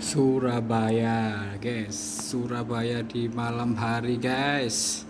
Surabaya guys. Surabaya di malam hari guys.